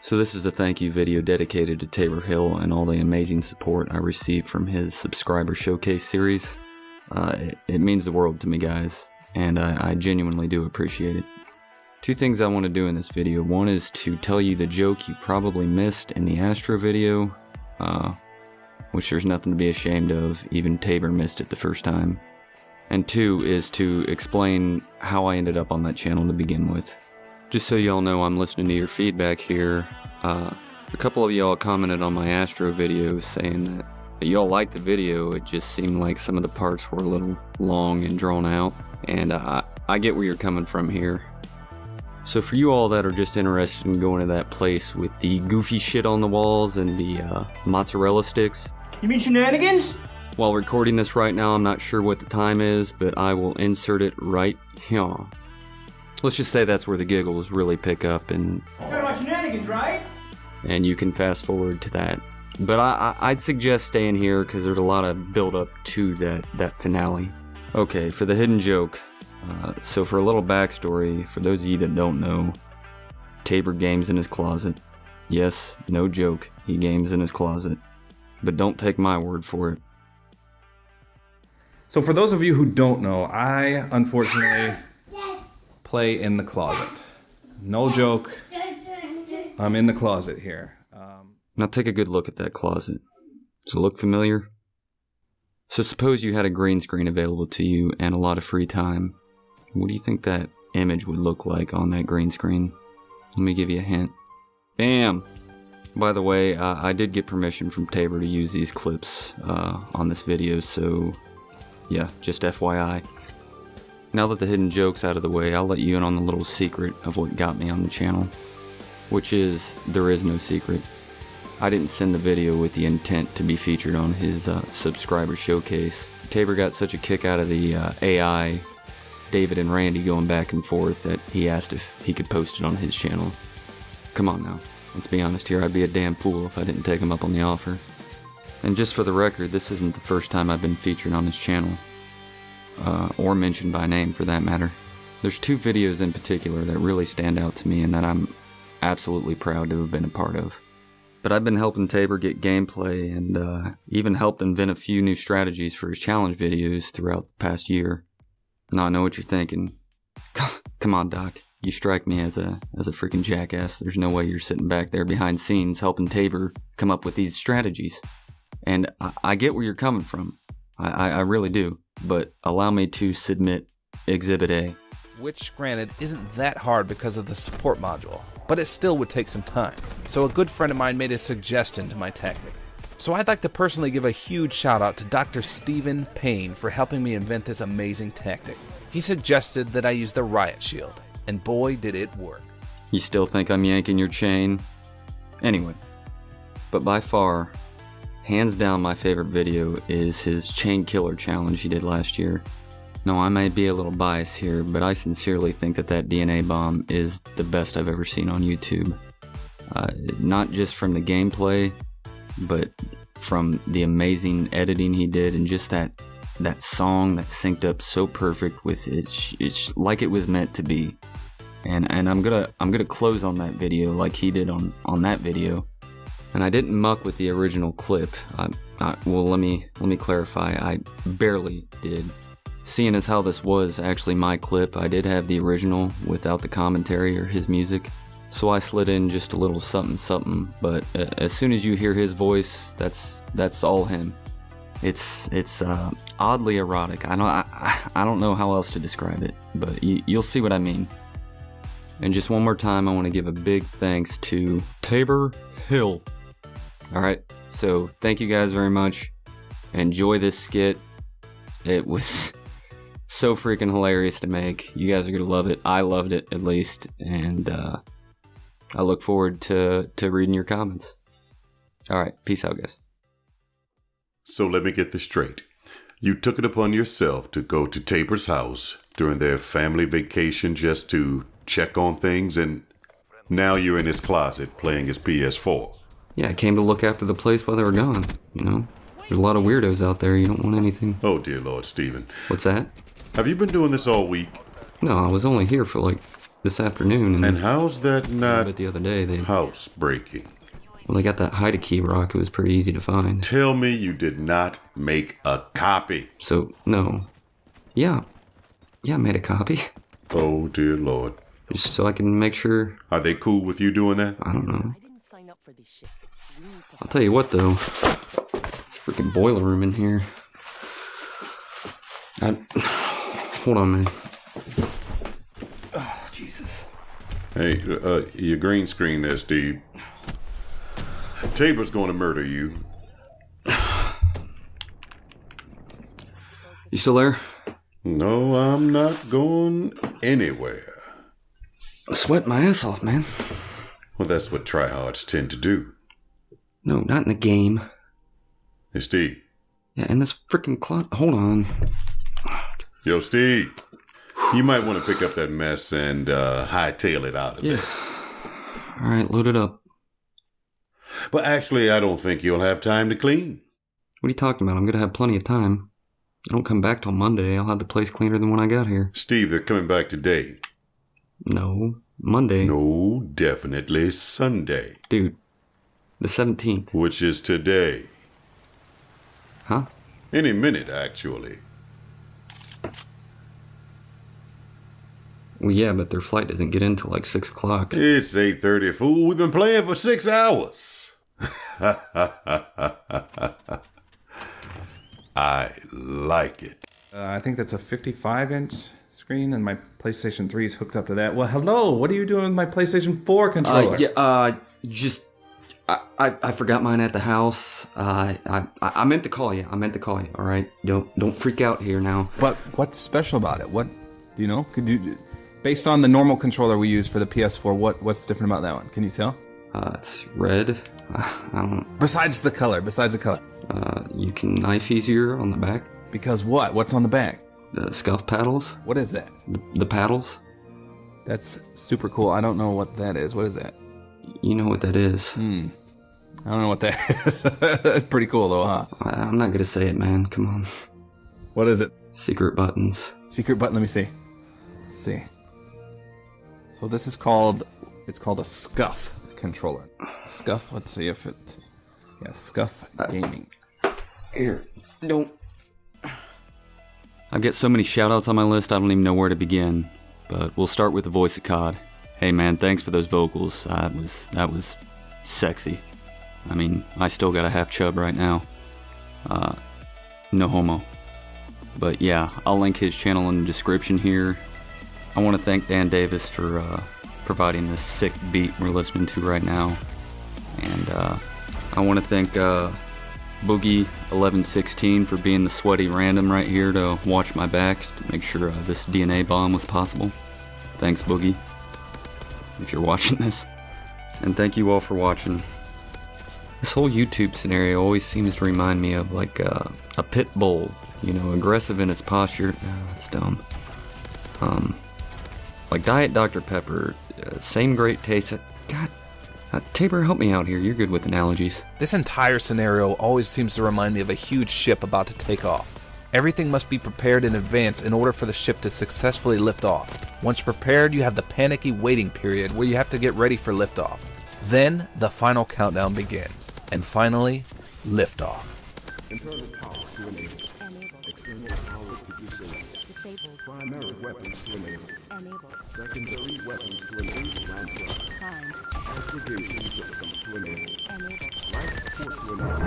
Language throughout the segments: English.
So this is a thank you video dedicated to Tabor Hill and all the amazing support I received from his subscriber showcase series. Uh, it, it, means the world to me guys, and I, I genuinely do appreciate it. Two things I want to do in this video. One is to tell you the joke you probably missed in the Astro video, uh, which there's nothing to be ashamed of, even Tabor missed it the first time. And two is to explain how I ended up on that channel to begin with. Just so y'all know I'm listening to your feedback here, uh, a couple of y'all commented on my Astro video saying that y'all liked the video, it just seemed like some of the parts were a little long and drawn out, and uh, I get where you're coming from here. So for you all that are just interested in going to that place with the goofy shit on the walls and the uh, mozzarella sticks. You mean shenanigans? While recording this right now, I'm not sure what the time is, but I will insert it right here. Let's just say that's where the giggles really pick up and... shenanigans, right? And you can fast forward to that. But I, I'd suggest staying here because there's a lot of build up to that, that finale. Okay, for the hidden joke. Uh, so for a little backstory, for those of you that don't know, Tabor games in his closet. Yes, no joke, he games in his closet. But don't take my word for it. So for those of you who don't know, I unfortunately play in the closet. No joke. I'm in the closet here. Um, now take a good look at that closet. Does it look familiar? So suppose you had a green screen available to you and a lot of free time. What do you think that image would look like on that green screen? Let me give you a hint. Bam! By the way, uh, I did get permission from Tabor to use these clips uh, on this video, so yeah, just FYI. Now that the hidden joke's out of the way, I'll let you in on the little secret of what got me on the channel. Which is, there is no secret. I didn't send the video with the intent to be featured on his uh, subscriber showcase. Tabor got such a kick out of the uh, AI, David and Randy going back and forth, that he asked if he could post it on his channel. Come on now, let's be honest here, I'd be a damn fool if I didn't take him up on the offer. And just for the record, this isn't the first time I've been featured on his channel uh, or mentioned by name for that matter. There's two videos in particular that really stand out to me and that I'm absolutely proud to have been a part of. But I've been helping Tabor get gameplay and uh, even helped invent a few new strategies for his challenge videos throughout the past year. Now I know what you're thinking. Come on, Doc. You strike me as a as a freaking jackass. There's no way you're sitting back there behind scenes helping Tabor come up with these strategies. And I, I get where you're coming from. I, I, I really do but allow me to submit Exhibit A. Which, granted, isn't that hard because of the support module, but it still would take some time. So a good friend of mine made a suggestion to my tactic. So I'd like to personally give a huge shout out to Dr. Stephen Payne for helping me invent this amazing tactic. He suggested that I use the Riot Shield, and boy did it work. You still think I'm yanking your chain? Anyway, but by far, Hands down my favorite video is his chain killer challenge he did last year. No, I may be a little biased here, but I sincerely think that that DNA bomb is the best I've ever seen on YouTube. Uh, not just from the gameplay, but from the amazing editing he did and just that that song that synced up so perfect with it. It's like it was meant to be. And and I'm gonna I'm gonna close on that video like he did on on that video and I didn't muck with the original clip. I, I, well, let me let me clarify. I barely did. Seeing as how this was actually my clip, I did have the original without the commentary or his music. So I slid in just a little something something, but uh, as soon as you hear his voice, that's that's all him. It's it's uh, oddly erotic. I don't I, I don't know how else to describe it, but you'll see what I mean. And just one more time, I want to give a big thanks to Tabor Hill Alright, so thank you guys very much. Enjoy this skit. It was so freaking hilarious to make. You guys are gonna love it. I loved it at least, and uh, I look forward to to reading your comments. All right, peace out, guys. So let me get this straight. You took it upon yourself to go to Tabor's house during their family vacation just to check on things, and now you're in his closet playing his PS4 yeah, I came to look after the place while they were gone, you know? There's a lot of weirdos out there, you don't want anything. Oh, dear Lord, Stephen. What's that? Have you been doing this all week? No, I was only here for like this afternoon, and, And how's that not but the other day they housebreaking? well they got that hide-a-key rock. It was pretty easy to find. Tell me you did not make a copy. So no, yeah, yeah, I made a copy Oh, dear Lord. just so I can make sure. Are they cool with you doing that? I don't know. I didn't sign up for this shit. We need to I'll tell you what though, it's a freaking boiler room in here. I, hold on, man. Oh, Jesus. Hey, uh, your green screen there, Steve. Tabor's going to murder you. You still there? No, I'm not going anywhere. I'm sweating my ass off, man. Well, that's what tryhards tend to do. No, not in the game. Hey, Steve. Yeah, in this freaking closet. Hold on. Yo, Steve. You might want to pick up that mess and uh, hightail it out of Yeah. there. All right, load it up. But actually, I don't think you'll have time to clean. What are you talking about? I'm gonna have plenty of time. I don't come back till Monday. I'll have the place cleaner than when I got here. Steve, they're coming back today. No, Monday. No, definitely Sunday, Dude, the 17th. which is today. Huh? Any minute, actually. Well, yeah, but their flight doesn't get in till like 6 o'clock. It's 8.30, fool. We've been playing for six hours. I like it. Uh, I think that's a 55 inch screen, and my PlayStation 3 is hooked up to that. Well, hello. What are you doing with my PlayStation 4 controller? Uh, yeah, uh, just. I, I, I forgot mine at the house. Uh, I, I I meant to call you. I meant to call you. All right, don't don't freak out here now. But what's special about it? What do you know? Could you, based on the normal controller we use for the PS4, what what's different about that one? Can you tell? Uh, it's red. I don't. Besides the color, besides the color. Uh, you can knife easier on the back. Because what? What's on the back? The scuff paddles. What is that? The, the paddles. That's super cool. I don't know what that is. What is that? You know what that is. Hmm. I don't know what that is. That's pretty cool though, huh? I, I'm not gonna say it, man. Come on. What is it? Secret buttons. Secret button. Let me see. Let's see. So this is called. It's called a Scuff controller. Scuff. Let's see if it. Yeah, Scuff Gaming. Here, don't. I've got so many shoutouts on my list, I don't even know where to begin. But we'll start with the voice of COD. Hey man, thanks for those vocals. That was that was sexy. I mean, I still got a half chub right now. Uh, no homo. But yeah, I'll link his channel in the description here. I want to thank Dan Davis for uh, providing this sick beat we're listening to right now. And uh, I want to thank uh, Boogie1116 for being the sweaty random right here to watch my back to make sure uh, this DNA bomb was possible. Thanks, Boogie, if you're watching this. And thank you all for watching. This whole YouTube scenario always seems to remind me of like uh, a pit bull, you know, aggressive in its posture. No, that's dumb. Um, like Diet Dr. Pepper, uh, same great taste. God, uh, Tabor, help me out here. You're good with analogies. This entire scenario always seems to remind me of a huge ship about to take off. Everything must be prepared in advance in order for the ship to successfully lift off. Once prepared, you have the panicky waiting period where you have to get ready for liftoff. Then the final countdown begins, and finally, liftoff. Internal. Secondary weapons to enable. Aggregation system to enable. Enable. Life support to enable.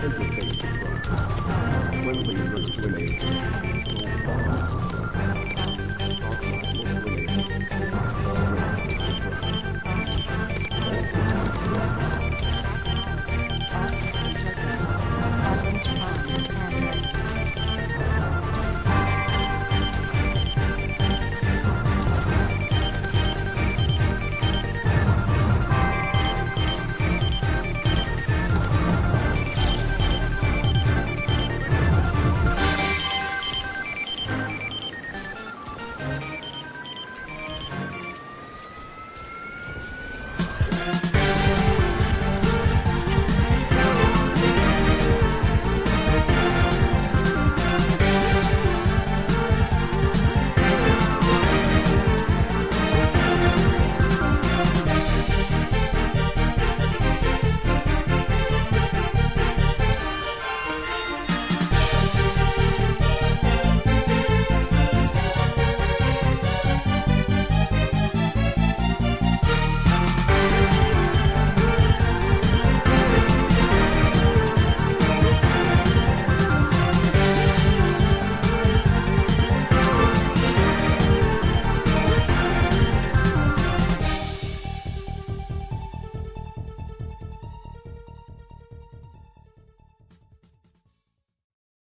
Alpha to.